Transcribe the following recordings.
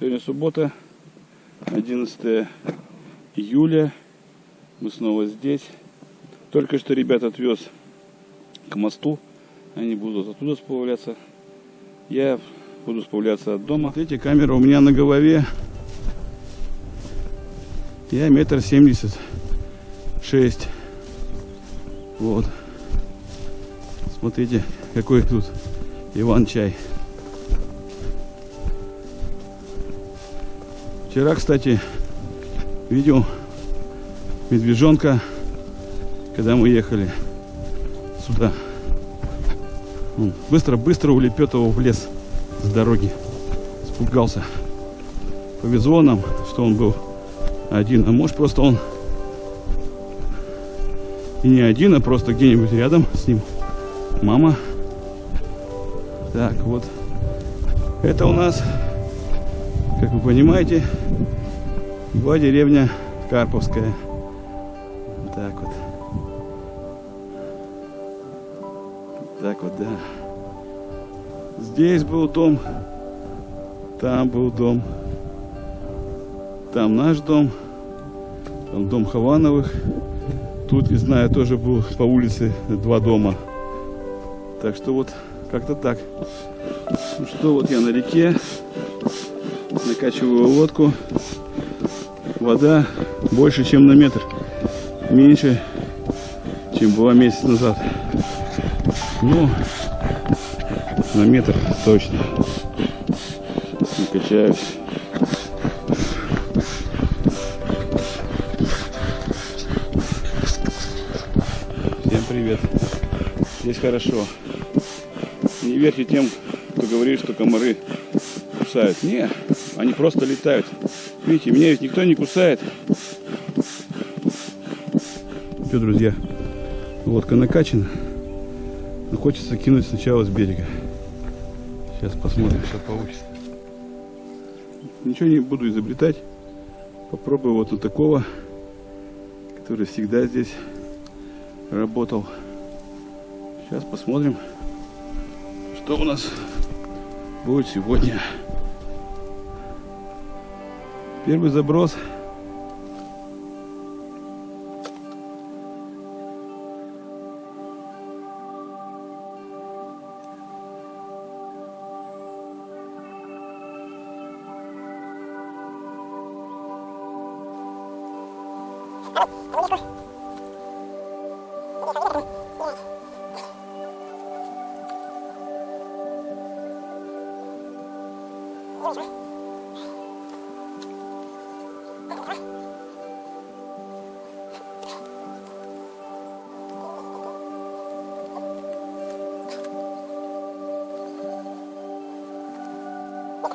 Сегодня суббота, 11 июля. Мы снова здесь. Только что ребят отвез к мосту. Они будут оттуда сплавляться. Я буду сплавляться от дома. Смотрите, камера у меня на голове. Я метр семьдесят шесть. Вот. Смотрите, какой тут Иван-чай. Вчера, кстати, видел медвежонка, когда мы ехали сюда. Быстро-быстро улепетывал в лес с дороги. Спугался. Повезло нам, что он был один. А может просто он и не один, а просто где-нибудь рядом с ним мама. Так, вот. Это у нас, как вы понимаете, была деревня Карповская. Так вот. Так вот, да. Здесь был дом. Там был дом. Там наш дом. Там дом Хавановых. Тут, не знаю, тоже был по улице два дома. Так что вот как-то так. Что, вот я на реке. Накачиваю лодку. Вода больше, чем на метр. Меньше, чем была месяц назад. Ну, на метр точно. Накачаюсь. Всем привет. Здесь хорошо. Не верьте тем, кто говорит, что комары кусают. Не, они просто летают. Видите, меня ведь никто не кусает. Все, друзья, лодка накачана. Но хочется кинуть сначала с берега. Сейчас посмотрим, что получится. Ничего не буду изобретать. Попробую вот на такого, который всегда здесь работал. Сейчас посмотрим, что у нас будет сегодня. Первый заброс.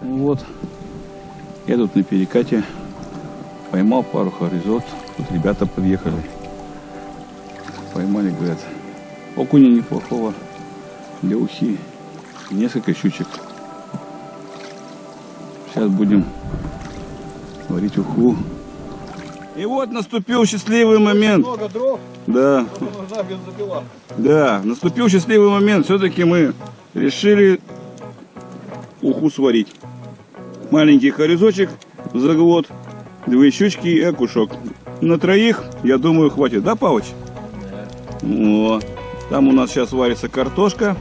Вот. Я тут на перекате поймал пару хоризонт. Тут ребята подъехали. Поймали, говорят, окуня неплохого для ухи. Несколько щучек. Сейчас будем варить уху. И вот наступил счастливый момент. Много дров, Да, да, наступил счастливый момент. Все-таки мы решили уху сварить. Маленький хорезочек, заглот, две щучки и окушок. На троих, я думаю, хватит. Да, Павыч? О, там у нас сейчас варится картошка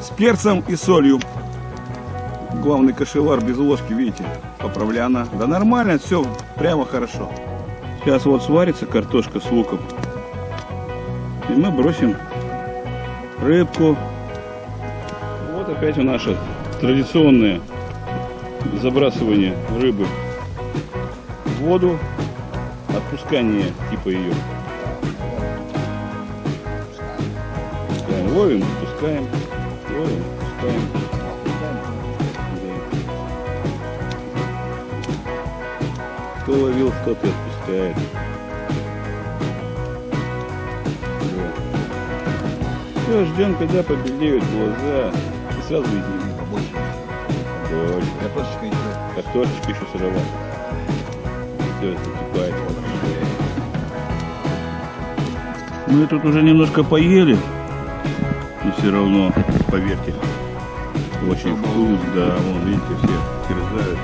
с перцем и солью. Главный кошевар без ложки, видите, поправляна. Да нормально, все прямо хорошо. Сейчас вот сварится картошка с луком. И мы бросим рыбку. Вот опять у наше традиционное забрасывание рыбы в воду, отпускание типа ее. Пускаем, ловим, отпускаем, ловим, отпускаем. Кто ловил, тот и отпускает. Все, ждем, когда побелеют глаза. И сразу едим. Точно. Картошечка еще. Картошечка еще сырова. Все, закипает. Мы тут уже немножко поели. Но все равно, поверьте, очень вкус, да. Вон, видите, все терзают.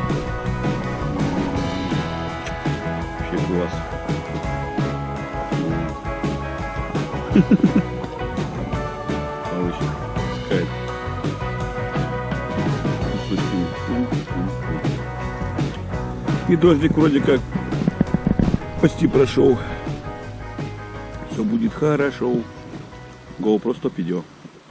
Кайф. И дождик вроде как почти прошел. Все будет хорошо. GoPro 100 идет.